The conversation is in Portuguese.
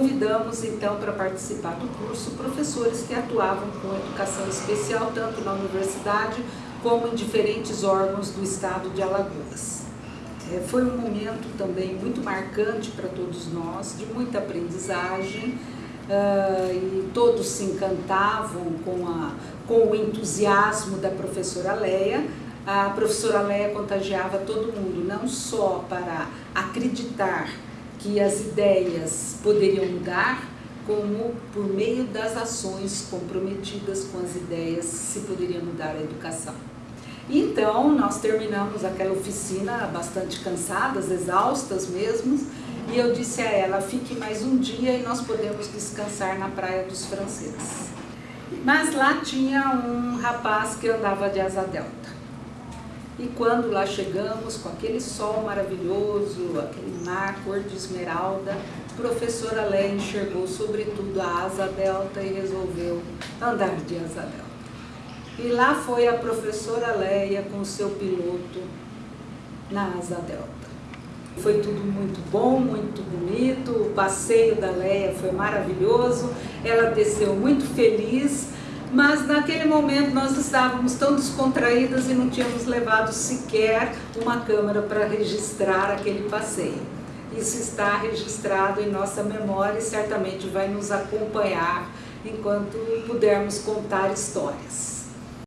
convidamos então para participar do curso professores que atuavam com educação especial tanto na universidade como em diferentes órgãos do estado de Alagoas. É, foi um momento também muito marcante para todos nós, de muita aprendizagem, uh, e todos se encantavam com, a, com o entusiasmo da professora Leia. A professora Leia contagiava todo mundo, não só para acreditar que as ideias poderiam mudar, como por meio das ações comprometidas com as ideias se poderia mudar a educação. Então, nós terminamos aquela oficina bastante cansadas, exaustas mesmo, e eu disse a ela, fique mais um dia e nós podemos descansar na Praia dos Franceses. Mas lá tinha um rapaz que andava de asa delta. E quando lá chegamos, com aquele sol maravilhoso, aquele mar cor de esmeralda, a professora Leia enxergou sobretudo a asa delta e resolveu andar de asa delta. E lá foi a professora Leia com seu piloto na asa delta. Foi tudo muito bom, muito bonito, o passeio da Leia foi maravilhoso, ela desceu muito feliz, mas naquele momento nós estávamos tão descontraídas e não tínhamos levado sequer uma câmera para registrar aquele passeio. Isso está registrado em nossa memória e certamente vai nos acompanhar enquanto pudermos contar histórias.